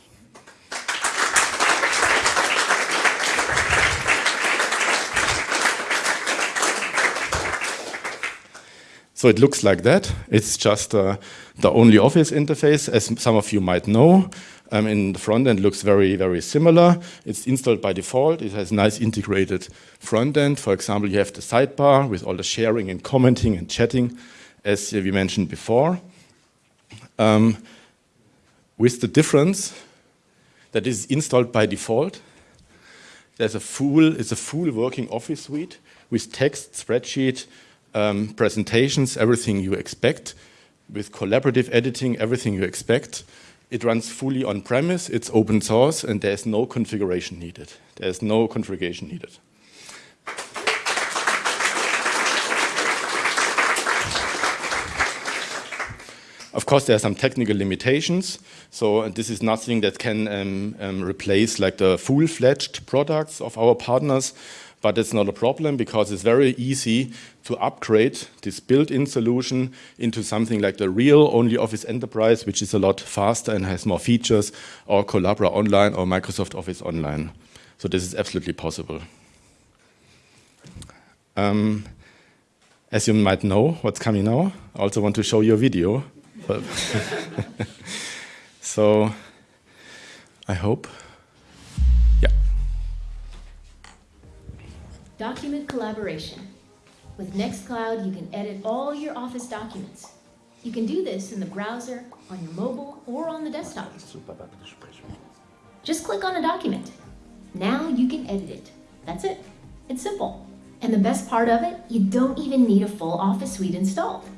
So it looks like that. It's just uh, the OnlyOffice interface, as some of you might know. Um, in the front end looks very, very similar. It's installed by default. It has nice integrated front end. For example, you have the sidebar with all the sharing and commenting and chatting, as we mentioned before. Um, with the difference that is installed by default. There's a full, it's a full working Office suite with text, spreadsheet, um, presentations, everything you expect. With collaborative editing, everything you expect. It runs fully on-premise, it's open source, and there's no configuration needed. There's no configuration needed. Of course, there are some technical limitations. So this is nothing that can um, um, replace like the full-fledged products of our partners but it's not a problem because it's very easy to upgrade this built-in solution into something like the real OnlyOffice Enterprise, which is a lot faster and has more features, or Collabora Online or Microsoft Office Online. So this is absolutely possible. Um, as you might know, what's coming now, I also want to show you a video. so I hope Document collaboration. With Nextcloud, you can edit all your Office documents. You can do this in the browser, on your mobile, or on the desktop. Just click on a document. Now you can edit it. That's it. It's simple. And the best part of it, you don't even need a full Office suite installed.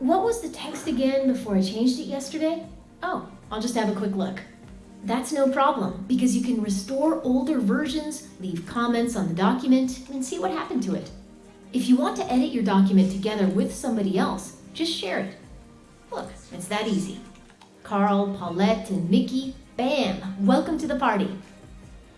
What was the text again before I changed it yesterday? Oh, I'll just have a quick look. That's no problem because you can restore older versions, leave comments on the document, and see what happened to it. If you want to edit your document together with somebody else, just share it. Look, it's that easy. Carl, Paulette, and Mickey, bam, welcome to the party.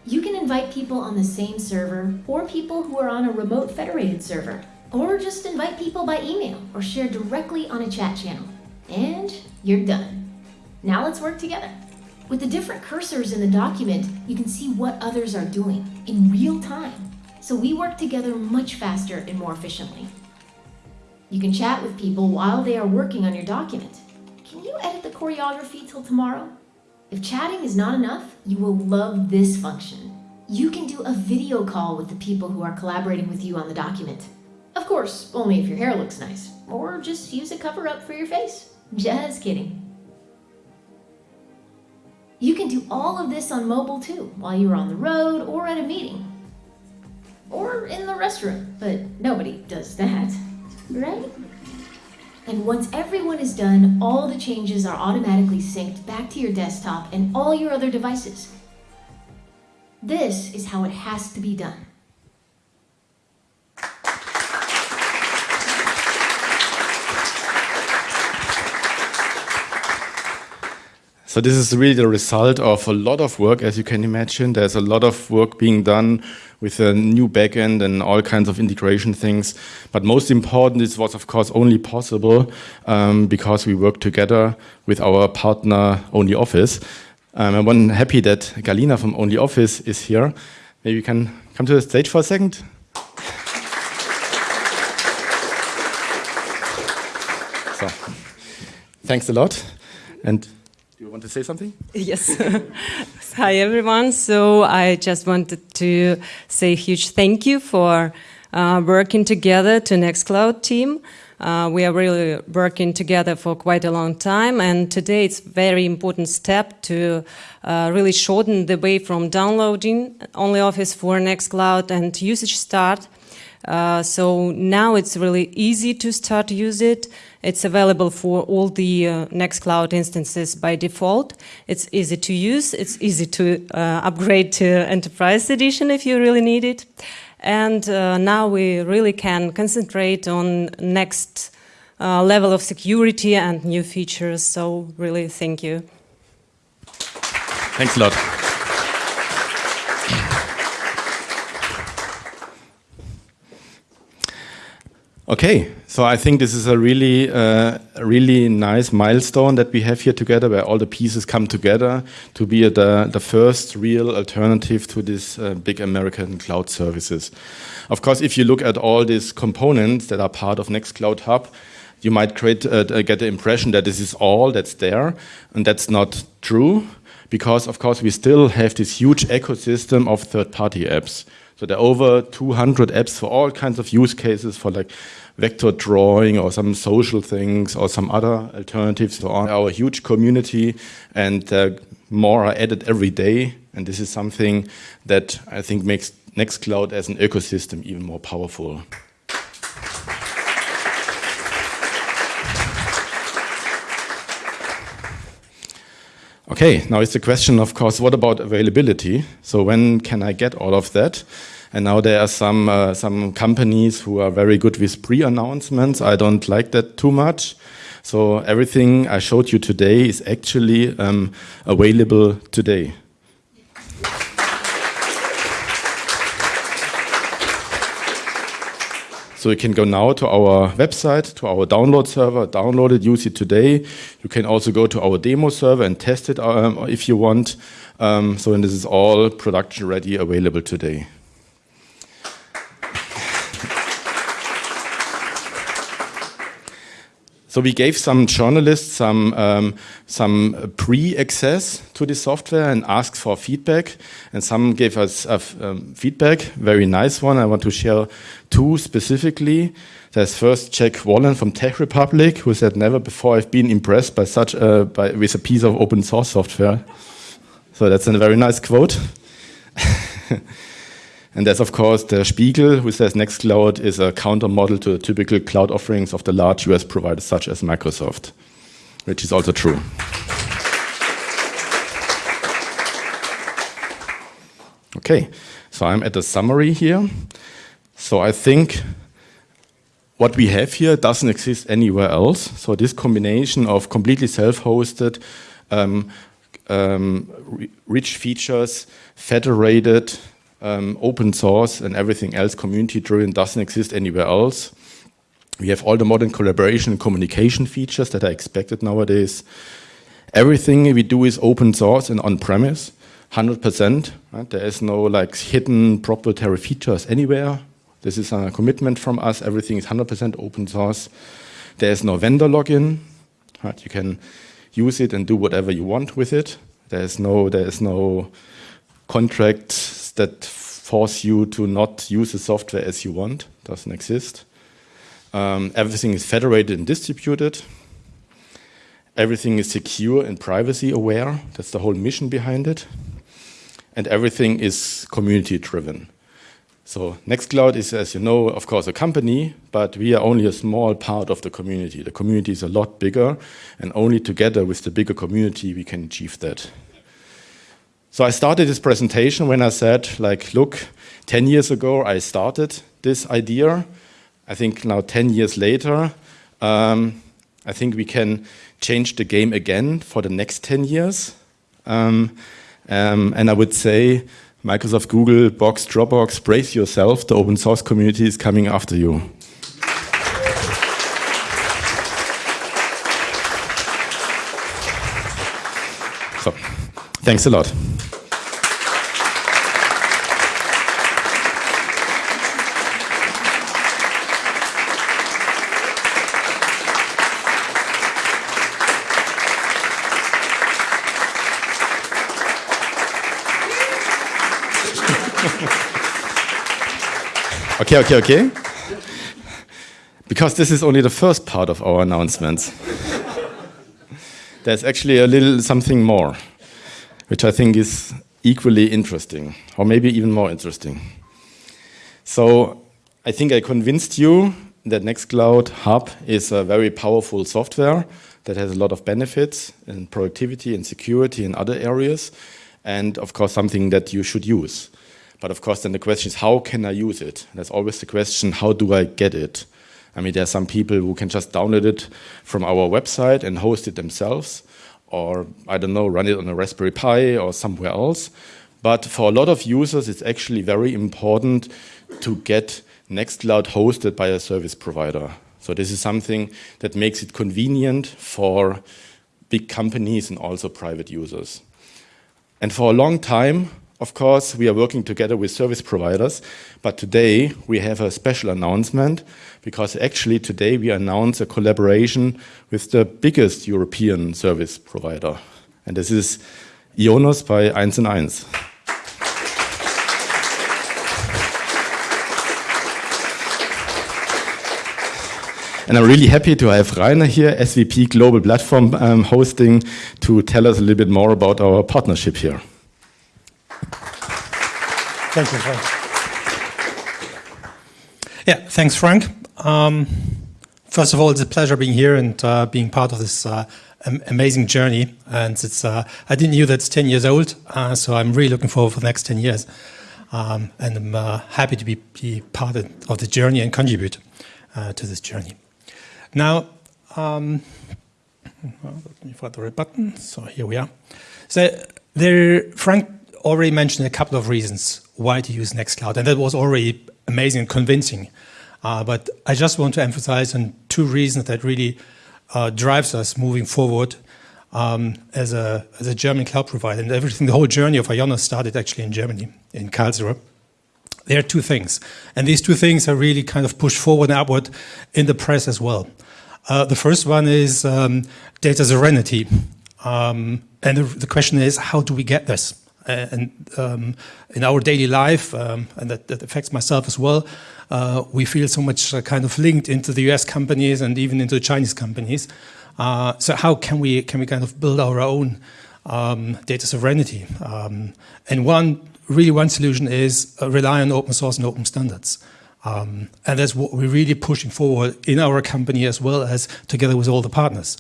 You can invite people on the same server or people who are on a remote federated server. Or just invite people by email or share directly on a chat channel. And you're done. Now let's work together. With the different cursors in the document, you can see what others are doing in real time. So we work together much faster and more efficiently. You can chat with people while they are working on your document. Can you edit the choreography till tomorrow? If chatting is not enough, you will love this function. You can do a video call with the people who are collaborating with you on the document. Of course, only if your hair looks nice, or just use a cover up for your face. Just kidding. You can do all of this on mobile too, while you're on the road or at a meeting. Or in the restroom, but nobody does that, right? And once everyone is done, all the changes are automatically synced back to your desktop and all your other devices. This is how it has to be done. So this is really the result of a lot of work, as you can imagine. There's a lot of work being done with a new backend and all kinds of integration things. But most important, this was of course only possible um, because we work together with our partner OnlyOffice. Um, I'm happy that Galina from OnlyOffice is here. Maybe you can come to the stage for a second. So, thanks a lot. And do you want to say something? Yes. Hi, everyone. So I just wanted to say a huge thank you for uh, working together to Nextcloud team. Uh, we are really working together for quite a long time, and today it's very important step to uh, really shorten the way from downloading OnlyOffice for Nextcloud and usage start. Uh, so now it's really easy to start use it. It's available for all the uh, Nextcloud instances by default. It's easy to use. It's easy to uh, upgrade to Enterprise Edition if you really need it. And uh, now we really can concentrate on next uh, level of security and new features. So really, thank you. Thanks a lot. Okay, so I think this is a really, uh, really nice milestone that we have here together, where all the pieces come together to be the, the first real alternative to these uh, big American cloud services. Of course, if you look at all these components that are part of Nextcloud Hub, you might create, uh, get the impression that this is all that's there, and that's not true, because of course we still have this huge ecosystem of third-party apps. So there are over 200 apps for all kinds of use cases for like vector drawing or some social things or some other alternatives. So on our huge community and uh, more are added every day. And this is something that I think makes Nextcloud as an ecosystem even more powerful. Okay, now it's the question, of course, what about availability? So when can I get all of that? And now there are some uh, some companies who are very good with pre-announcements. I don't like that too much. So everything I showed you today is actually um, available today. So you can go now to our website, to our download server, download it, use it today. You can also go to our demo server and test it um, if you want. Um, so this is all production ready, available today. So we gave some journalists some, um, some pre-access to the software and asked for feedback. And some gave us uh, um, feedback, very nice one. I want to share two specifically. There's first Jack Wallen from TechRepublic, who said, never before I've been impressed by such a, by, with a piece of open source software. So that's a very nice quote. And there's, of course, the Spiegel, who says Nextcloud is a counter model to the typical cloud offerings of the large US providers such as Microsoft, which is also true. Okay, so I'm at the summary here. So I think what we have here doesn't exist anywhere else. So this combination of completely self-hosted, um, um, rich features, federated, um, open source, and everything else community-driven doesn't exist anywhere else. We have all the modern collaboration and communication features that are expected nowadays. Everything we do is open source and on-premise, 100%. Right? There is no like hidden proprietary features anywhere. This is a commitment from us. Everything is 100% open source. There is no vendor lock-in. Right? You can use it and do whatever you want with it. There is no, there is no contracts that force you to not use the software as you want. Doesn't exist. Um, everything is federated and distributed. Everything is secure and privacy aware. That's the whole mission behind it. And everything is community driven. So Nextcloud is, as you know, of course, a company, but we are only a small part of the community. The community is a lot bigger, and only together with the bigger community we can achieve that. So I started this presentation when I said, like, look, 10 years ago I started this idea. I think now 10 years later, um, I think we can change the game again for the next 10 years. Um, um, and I would say Microsoft, Google, Box, Dropbox, brace yourself, the open source community is coming after you. So, thanks a lot. Okay, okay, okay. Because this is only the first part of our announcements. There's actually a little something more, which I think is equally interesting, or maybe even more interesting. So I think I convinced you that Nextcloud Hub is a very powerful software that has a lot of benefits in productivity and security and other areas, and of course something that you should use. But of course, then the question is, how can I use it? That's always the question, how do I get it? I mean, there are some people who can just download it from our website and host it themselves, or I don't know, run it on a Raspberry Pi or somewhere else. But for a lot of users, it's actually very important to get Nextcloud hosted by a service provider. So this is something that makes it convenient for big companies and also private users. And for a long time, of course, we are working together with service providers, but today we have a special announcement because actually today we announce a collaboration with the biggest European service provider. And this is Ionos by 1 and 1. And I'm really happy to have Rainer here, SVP Global Platform um, Hosting, to tell us a little bit more about our partnership here. Thank you, Frank. Yeah, thanks, Frank. Um, first of all, it's a pleasure being here and uh, being part of this uh, amazing journey. And it's uh, I didn't know that it's 10 years old, uh, so I'm really looking forward for the next 10 years. Um, and I'm uh, happy to be, be, part of the journey and contribute uh, to this journey. Now, um, let me find the right button. So here we are. So there, Frank already mentioned a couple of reasons why to use Nextcloud, and that was already amazing and convincing. Uh, but I just want to emphasize on two reasons that really uh, drives us moving forward um, as, a, as a German cloud provider. And everything, the whole journey of Ionos started actually in Germany, in Karlsruhe. There are two things. And these two things are really kind of pushed forward and upward in the press as well. Uh, the first one is um, data sovereignty. Um, and the, the question is, how do we get this? Uh, and um, in our daily life, um, and that, that, affects myself as well, uh, we feel so much uh, kind of linked into the US companies and even into the Chinese companies. Uh, so how can we can we kind of build our own um, data sovereignty? Um, and one really one solution is uh, rely on open source and open standards. Um, and that's what we're really pushing forward in our company as well as together with all the partners.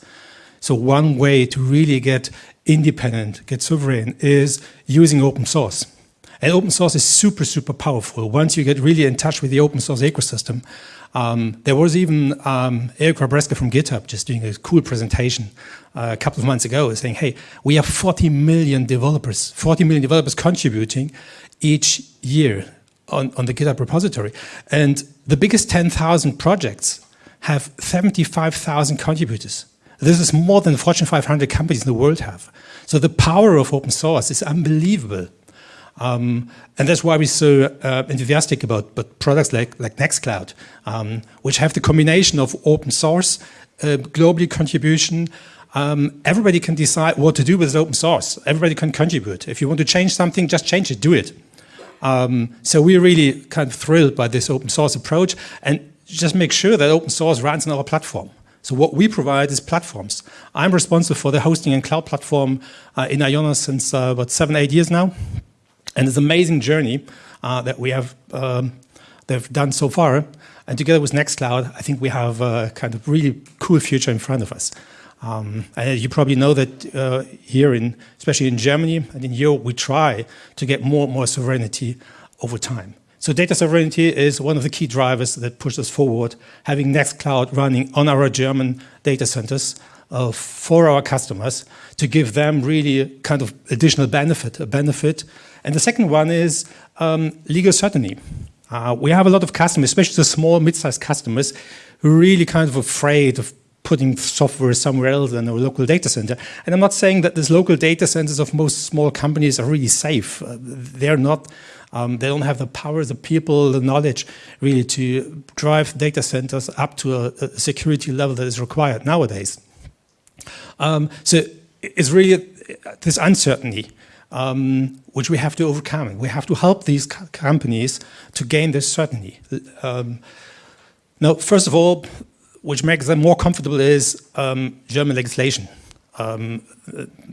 So one way to really get independent, get sovereign, is using open source. And open source is super, super powerful. Once you get really in touch with the open source ecosystem, um, there was even um, Erica Brescia from GitHub just doing a cool presentation uh, a couple of months ago saying, hey, we have 40 million developers, 40 million developers contributing each year on, on the GitHub repository. And the biggest 10,000 projects have 75,000 contributors. This is more than Fortune 500 companies in the world have. So the power of open source is unbelievable. Um, and that's why we're so uh, enthusiastic about, about products like, like Nextcloud, um, which have the combination of open source, uh, globally contribution. Um, everybody can decide what to do with open source. Everybody can contribute. If you want to change something, just change it, do it. Um, so we're really kind of thrilled by this open source approach and just make sure that open source runs on our platform. So what we provide is platforms. I'm responsible for the hosting and cloud platform uh, in Ionos since uh, about seven, eight years now. And it's an amazing journey uh, that we have um, they've done so far. And together with Nextcloud, I think we have a kind of really cool future in front of us. Um, and you probably know that uh, here, in, especially in Germany and in Europe, we try to get more and more sovereignty over time. So data sovereignty is one of the key drivers that push us forward, having Nextcloud running on our German data centers uh, for our customers to give them really kind of additional benefit, a benefit and the second one is um, legal certainty. Uh, we have a lot of customers, especially the small, mid-sized customers, who really kind of afraid of putting software somewhere else than a local data center. And I'm not saying that these local data centers of most small companies are really safe. Uh, they're not, um, they don't have the power, the people, the knowledge really to drive data centers up to a, a security level that is required nowadays. Um, so it's really this uncertainty um, which we have to overcome. We have to help these co companies to gain this certainty. Um, now, first of all, which makes them more comfortable is um, German legislation. Um,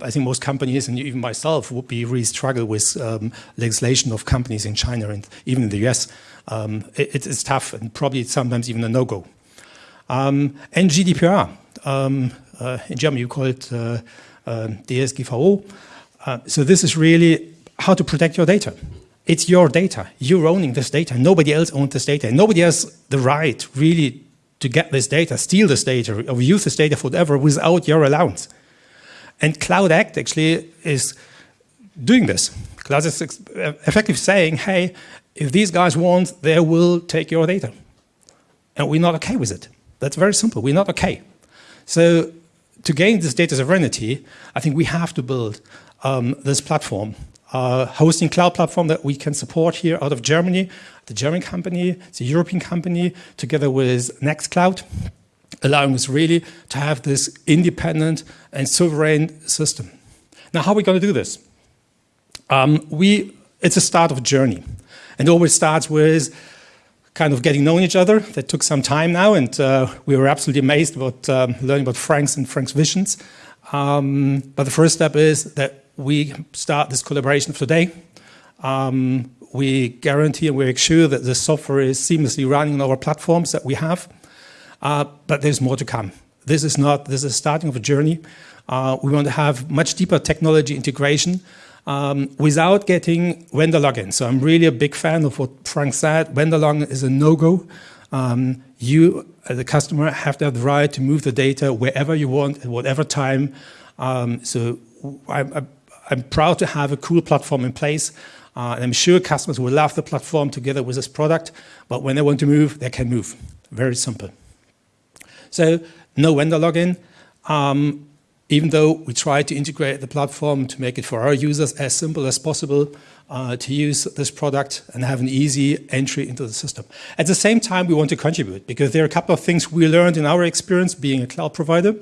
I think most companies, and even myself, would be really struggle with um, legislation of companies in China and even in the US. Um, it, it's tough and probably sometimes even a no-go. and GDPR, uh, in German you call it uh, uh, DSGVO, uh, so this is really how to protect your data. It's your data. You're owning this data. Nobody else owns this data. Nobody has the right really to get this data, steal this data, or use this data for whatever without your allowance. And Cloud Act actually is doing this. Cloud is effectively saying, hey, if these guys want, they will take your data. And we're not okay with it. That's very simple. We're not okay. So to gain this data sovereignty, I think we have to build um, this platform, uh, hosting cloud platform that we can support here out of Germany, the German company, the European company, together with Nextcloud, allowing us really to have this independent and sovereign system. Now, how are we going to do this? Um, we, it's a start of a journey. And it always starts with kind of getting known each other. That took some time now, and uh, we were absolutely amazed about um, learning about Frank's and Frank's visions. Um, but the first step is that we start this collaboration today. Um, we guarantee and we make sure that the software is seamlessly running on our platforms that we have. Uh, but there's more to come. This is not, this is the starting of a journey. Uh, we want to have much deeper technology integration um, without getting vendor lock-in. So I'm really a big fan of what Frank said. Vendor lock-in is a no-go. Um, you, as a customer, have to have the right to move the data wherever you want, at whatever time. Um, so I, I I'm proud to have a cool platform in place. Uh, and I'm sure customers will love the platform together with this product, but when they want to move, they can move. Very simple. So no vendor lock-in, um, even though we try to integrate the platform to make it for our users as simple as possible uh, to use this product and have an easy entry into the system. At the same time, we want to contribute because there are a couple of things we learned in our experience being a cloud provider.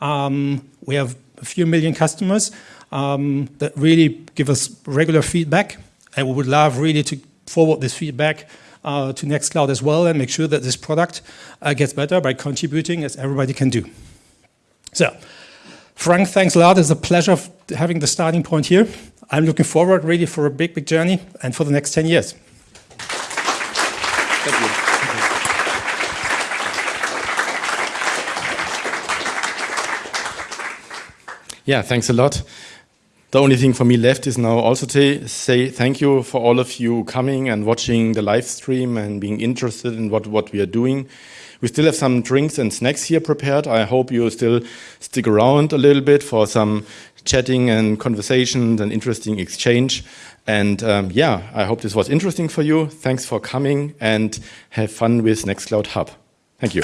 Um, we have a few million customers um, that really give us regular feedback. And we would love really to forward this feedback uh, to Nextcloud as well and make sure that this product uh, gets better by contributing as everybody can do. So, Frank, thanks a lot. It's a pleasure having the starting point here. I'm looking forward really for a big, big journey and for the next 10 years. Thank you. Yeah, thanks a lot. The only thing for me left is now also to say thank you for all of you coming and watching the live stream and being interested in what, what we are doing. We still have some drinks and snacks here prepared. I hope you still stick around a little bit for some chatting and conversations and interesting exchange. And um, yeah, I hope this was interesting for you. Thanks for coming and have fun with Nextcloud Hub. Thank you.